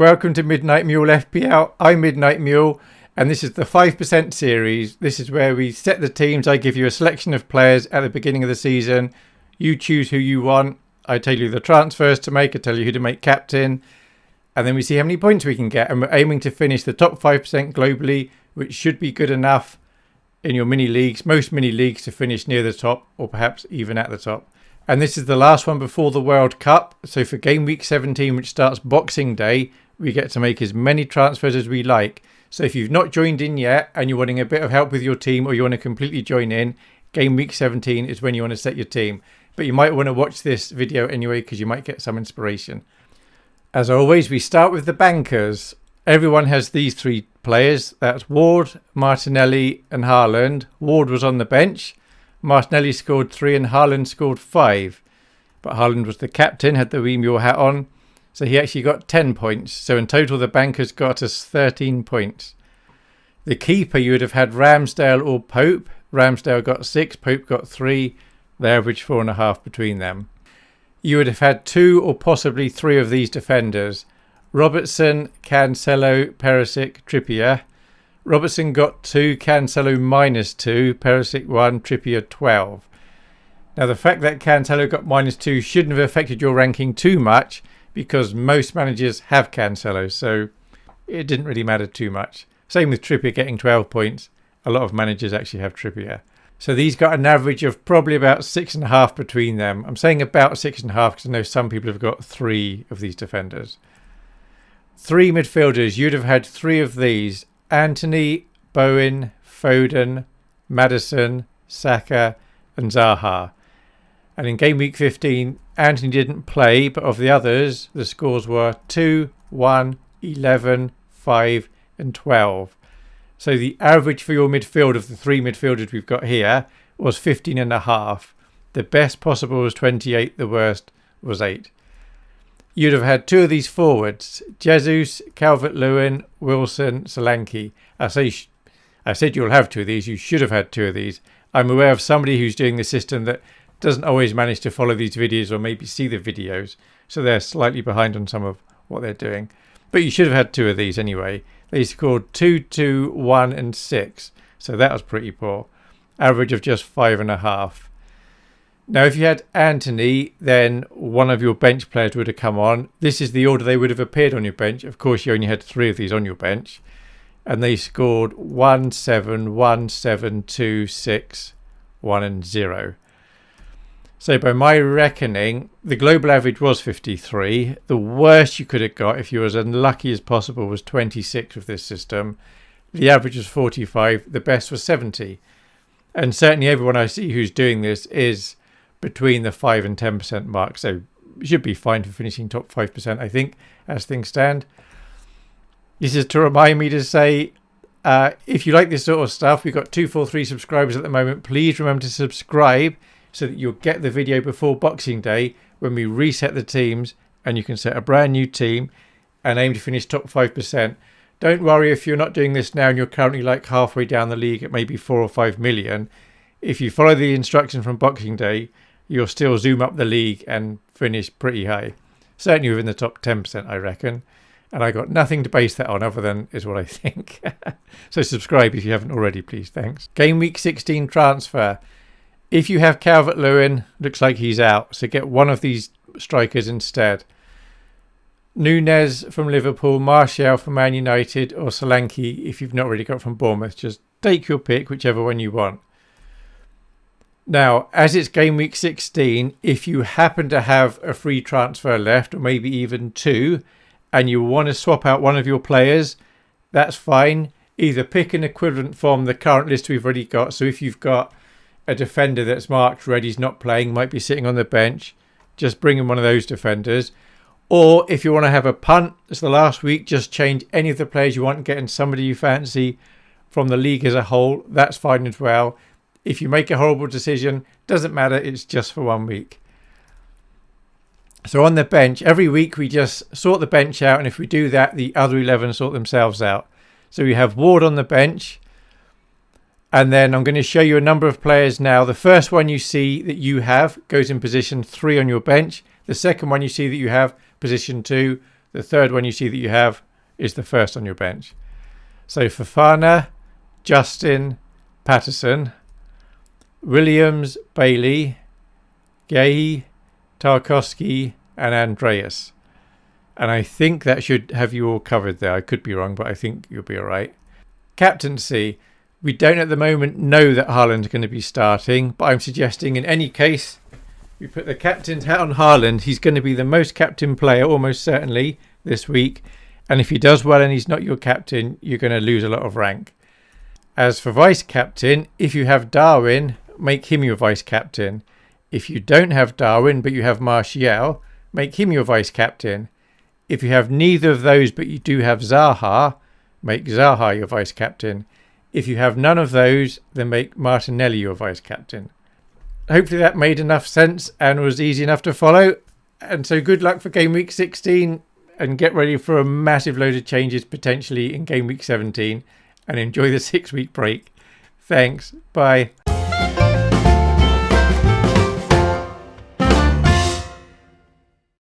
Welcome to Midnight Mule FPL. I'm Midnight Mule, and this is the 5% series. This is where we set the teams. I give you a selection of players at the beginning of the season. You choose who you want. I tell you the transfers to make, I tell you who to make captain, and then we see how many points we can get. And we're aiming to finish the top 5% globally, which should be good enough in your mini leagues, most mini leagues to finish near the top or perhaps even at the top. And this is the last one before the World Cup. So for game week 17, which starts Boxing Day, we get to make as many transfers as we like. So if you've not joined in yet and you're wanting a bit of help with your team or you want to completely join in, game week 17 is when you want to set your team. But you might want to watch this video anyway because you might get some inspiration. As always, we start with the bankers. Everyone has these three players. That's Ward, Martinelli and Haaland. Ward was on the bench. Martinelli scored three and Haaland scored five. But Haaland was the captain, had the Wee hat on. So he actually got 10 points. So in total, the bankers got us 13 points. The keeper, you would have had Ramsdale or Pope. Ramsdale got six, Pope got three. They averaged four and a half between them. You would have had two or possibly three of these defenders. Robertson, Cancelo, Perisic, Trippier. Robertson got two, Cancelo minus two, Perisic one, Trippier 12. Now the fact that Cancelo got minus two shouldn't have affected your ranking too much because most managers have Cancelo, so it didn't really matter too much. Same with Trippier getting 12 points. A lot of managers actually have Trippier. So these got an average of probably about six and a half between them. I'm saying about six and a half because I know some people have got three of these defenders. Three midfielders, you'd have had three of these. Antony, Bowen, Foden, Maddison, Saka and Zaha. And in game week 15, Antony didn't play, but of the others, the scores were 2, 1, 11, 5, and 12. So the average for your midfield of the three midfielders we've got here was 15 and a half. The best possible was 28, the worst was 8. You'd have had two of these forwards, Jesus, Calvert-Lewin, Wilson, Solanke. I say I said you'll have two of these. You should have had two of these. I'm aware of somebody who's doing the system that doesn't always manage to follow these videos or maybe see the videos. So they're slightly behind on some of what they're doing. But you should have had two of these anyway. They scored 2, 2, 1 and 6. So that was pretty poor. Average of just five and a half. Now, if you had Antony, then one of your bench players would have come on. This is the order they would have appeared on your bench. Of course, you only had three of these on your bench. And they scored 1, 7, 1, 7, 2, 6, 1 and 0. So by my reckoning, the global average was 53. The worst you could have got if you were as unlucky as possible was 26 with this system. The average was 45. The best was 70. And certainly everyone I see who's doing this is between the 5 and 10% mark. So you should be fine for finishing top 5%, I think, as things stand. This is to remind me to say uh, if you like this sort of stuff, we've got 243 subscribers at the moment. Please remember to subscribe so that you'll get the video before Boxing Day when we reset the teams and you can set a brand new team and aim to finish top 5%. Don't worry if you're not doing this now and you're currently like halfway down the league at maybe 4 or 5 million. If you follow the instructions from Boxing Day, you'll still zoom up the league and finish pretty high. Certainly within the top 10%, I reckon. And I got nothing to base that on other than is what I think. so subscribe if you haven't already, please. Thanks. Game week 16 transfer. If you have Calvert Lewin, looks like he's out. So get one of these strikers instead. Nunez from Liverpool, Martial from Man United, or Solanke if you've not already got from Bournemouth. Just take your pick, whichever one you want. Now, as it's game week 16, if you happen to have a free transfer left, or maybe even two, and you want to swap out one of your players, that's fine. Either pick an equivalent from the current list we've already got. So if you've got a defender that's marked red, he's not playing, might be sitting on the bench, just bring in one of those defenders. Or if you want to have a punt, it's the last week, just change any of the players you want, getting somebody you fancy from the league as a whole. That's fine as well. If you make a horrible decision, doesn't matter, it's just for one week. So on the bench, every week we just sort the bench out, and if we do that, the other 11 sort themselves out. So we have Ward on the bench, and then I'm going to show you a number of players now. The first one you see that you have goes in position three on your bench. The second one you see that you have position two. The third one you see that you have is the first on your bench. So Fofana, Justin, Patterson, Williams, Bailey, Gay, Tarkowski, and Andreas. And I think that should have you all covered there. I could be wrong, but I think you'll be all right. Captaincy. We don't at the moment know that Haaland's going to be starting, but I'm suggesting in any case, we put the captain's hat on Haaland. He's going to be the most captain player, almost certainly, this week. And if he does well and he's not your captain, you're going to lose a lot of rank. As for vice captain, if you have Darwin, make him your vice captain. If you don't have Darwin but you have Martial, make him your vice captain. If you have neither of those but you do have Zaha, make Zaha your vice captain. If you have none of those, then make Martinelli your vice captain. Hopefully that made enough sense and was easy enough to follow. And so good luck for game week 16 and get ready for a massive load of changes potentially in game week 17 and enjoy the six week break. Thanks. Bye.